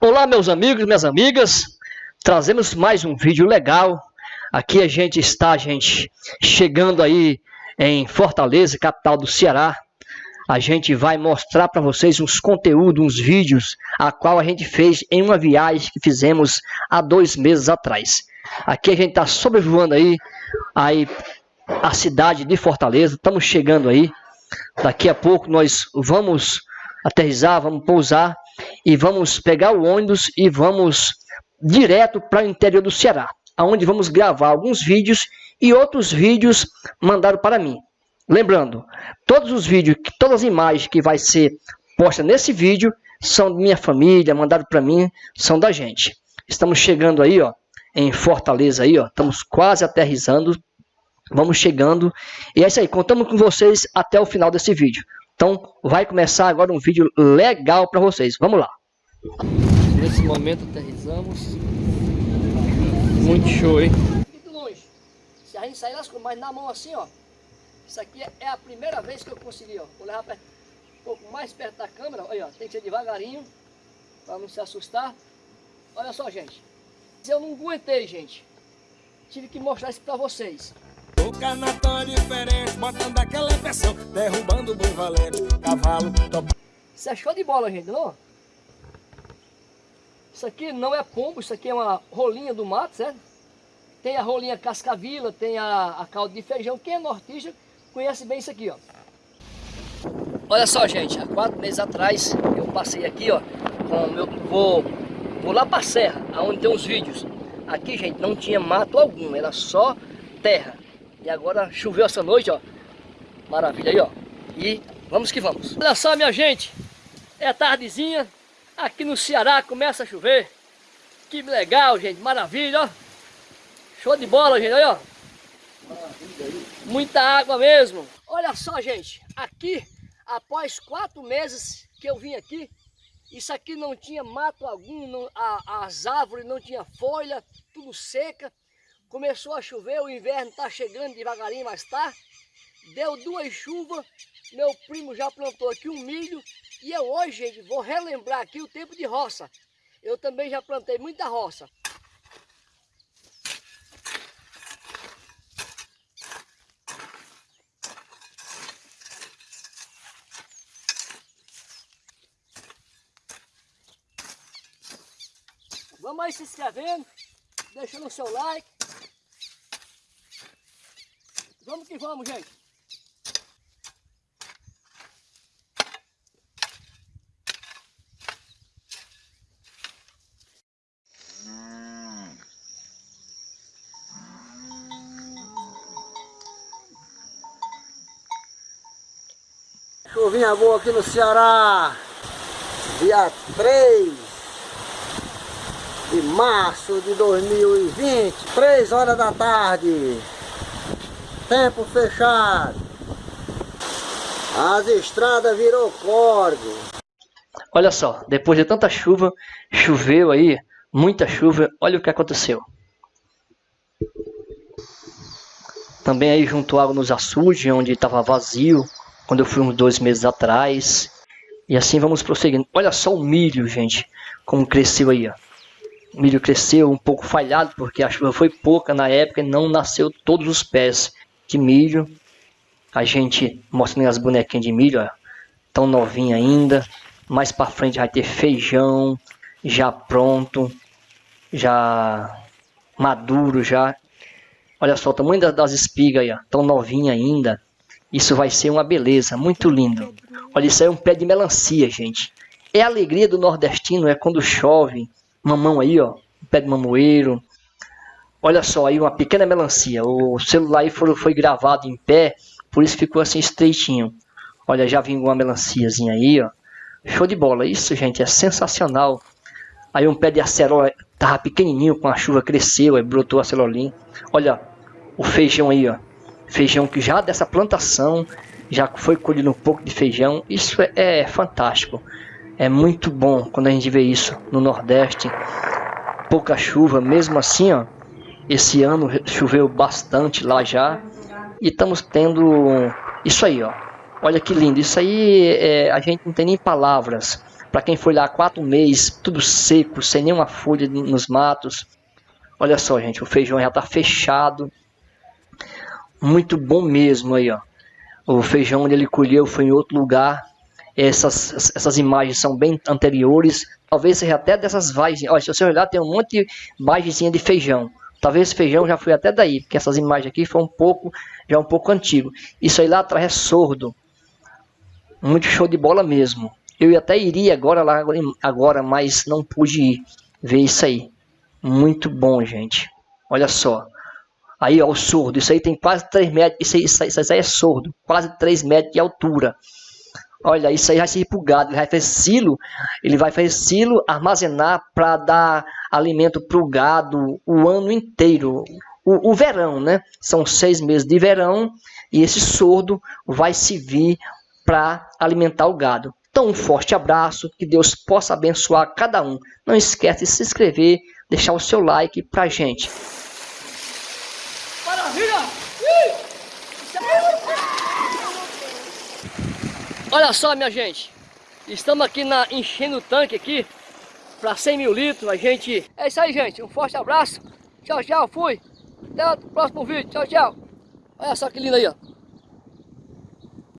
Olá meus amigos, minhas amigas, trazemos mais um vídeo legal. Aqui a gente está, gente, chegando aí em Fortaleza, capital do Ceará. A gente vai mostrar para vocês uns conteúdos, uns vídeos, a qual a gente fez em uma viagem que fizemos há dois meses atrás. Aqui a gente está sobrevoando aí, aí a cidade de Fortaleza, estamos chegando aí. Daqui a pouco nós vamos aterrizar, vamos pousar e vamos pegar o ônibus e vamos direto para o interior do Ceará, aonde vamos gravar alguns vídeos e outros vídeos mandaram para mim. Lembrando, todos os vídeos, todas as imagens que vai ser posta nesse vídeo são de minha família, mandaram para mim, são da gente. Estamos chegando aí, ó, em Fortaleza aí, ó, estamos quase aterrizando, vamos chegando. E é isso aí, contamos com vocês até o final desse vídeo. Então, vai começar agora um vídeo legal para vocês. Vamos lá. Nesse momento aterrizamos. Muito show, hein? Muito longe. Se a gente sair lascou, mas na mão assim, ó. Isso aqui é a primeira vez que eu consegui, ó. Vou levar perto, um pouco mais perto da câmera. Olha, ó, tem que ser devagarinho, para não se assustar. Olha só, gente. Eu não aguentei, gente. Tive que mostrar isso para vocês. O canatão é diferente, botando aquela pressão, derrubando o boi valente, cavalo, top. Isso é show de bola, gente, não? Isso aqui não é pombo, isso aqui é uma rolinha do mato, certo? Tem a rolinha cascavila, tem a, a calda de feijão. Quem é nortista conhece bem isso aqui, ó. Olha só, gente, há quatro meses atrás eu passei aqui, ó, com meu... Vou, vou lá pra serra, onde tem os vídeos. Aqui, gente, não tinha mato algum, era só terra. E agora choveu essa noite, ó. Maravilha aí, ó. E vamos que vamos. Olha só, minha gente. É tardezinha. Aqui no Ceará começa a chover. Que legal, gente. Maravilha, ó. Show de bola, gente. Olha, ó. Muita água mesmo. Olha só, gente. Aqui, após quatro meses que eu vim aqui, isso aqui não tinha mato algum, não, a, as árvores não tinha folha, tudo seca. Começou a chover, o inverno está chegando devagarinho, mas tá. Deu duas chuvas, meu primo já plantou aqui um milho. E eu hoje, gente, vou relembrar aqui o tempo de roça. Eu também já plantei muita roça. Vamos aí se inscrevendo, deixando o seu like. Vamos que vamos, gente. Chuvinha boa aqui no Ceará, dia 3 de março de 2020, 3 horas da tarde. Tempo fechado. As estradas virou córrego. Olha só, depois de tanta chuva, choveu aí, muita chuva, olha o que aconteceu. Também aí juntou água nos açudes, onde estava vazio, quando eu fui uns dois meses atrás. E assim vamos prosseguindo. Olha só o milho, gente, como cresceu aí, ó. O milho cresceu um pouco falhado, porque a chuva foi pouca na época e não nasceu todos os pés de milho. A gente mostrando as bonequinhas de milho, ó, tão novinha ainda. Mais para frente vai ter feijão já pronto, já maduro já. Olha só o tamanho das espigas aí, ó, tão novinha ainda. Isso vai ser uma beleza, muito lindo. Olha, isso aí é um pé de melancia, gente. É a alegria do nordestino, é quando chove. Mamão aí, ó, pé de mamoeiro, Olha só aí uma pequena melancia. O celular aí foi, foi gravado em pé, por isso ficou assim estreitinho. Olha, já vingou uma melanciazinha aí, ó. Show de bola. Isso, gente, é sensacional. Aí um pé de acerola tava pequenininho, com a chuva cresceu, aí brotou acerolim. Olha o feijão aí, ó. Feijão que já dessa plantação, já foi colhido um pouco de feijão. Isso é, é fantástico. É muito bom quando a gente vê isso no Nordeste. Pouca chuva, mesmo assim, ó esse ano choveu bastante lá já. E estamos tendo isso aí, ó. Olha que lindo. Isso aí é, a gente não tem nem palavras Para quem foi lá quatro meses, tudo seco, sem nenhuma folha nos matos. Olha só, gente, o feijão já está fechado. Muito bom mesmo aí, ó. O feijão onde ele colheu foi em outro lugar. Essas, essas imagens são bem anteriores. Talvez seja até dessas vagens. Olha, se você olhar, tem um monte de vagenzinha de feijão. Talvez feijão já foi até daí, porque essas imagens aqui foram um pouco, já um pouco antigo. Isso aí lá atrás é sordo. Muito show de bola mesmo. Eu até iria agora lá agora, mas não pude ir ver isso aí. Muito bom, gente. Olha só. Aí, ó, o sordo. Isso aí tem quase 3 metros. Isso aí, isso aí, isso aí é sordo. Quase 3 metros de altura. Olha, isso aí vai ser repulgado. Ele vai fazer silo. Ele vai fazer silo, armazenar para dar alimento para o gado o ano inteiro. O, o, verão, né? São seis meses de verão. E esse sordo vai servir para alimentar o gado. Então, um forte abraço. Que Deus possa abençoar cada um. Não esquece de se inscrever, deixar o seu like para gente. Olha só, minha gente. Estamos aqui na, enchendo o tanque aqui para 100 mil litros. A gente... É isso aí, gente. Um forte abraço. Tchau, tchau. Fui. Até o próximo vídeo. Tchau, tchau. Olha só que lindo aí, ó.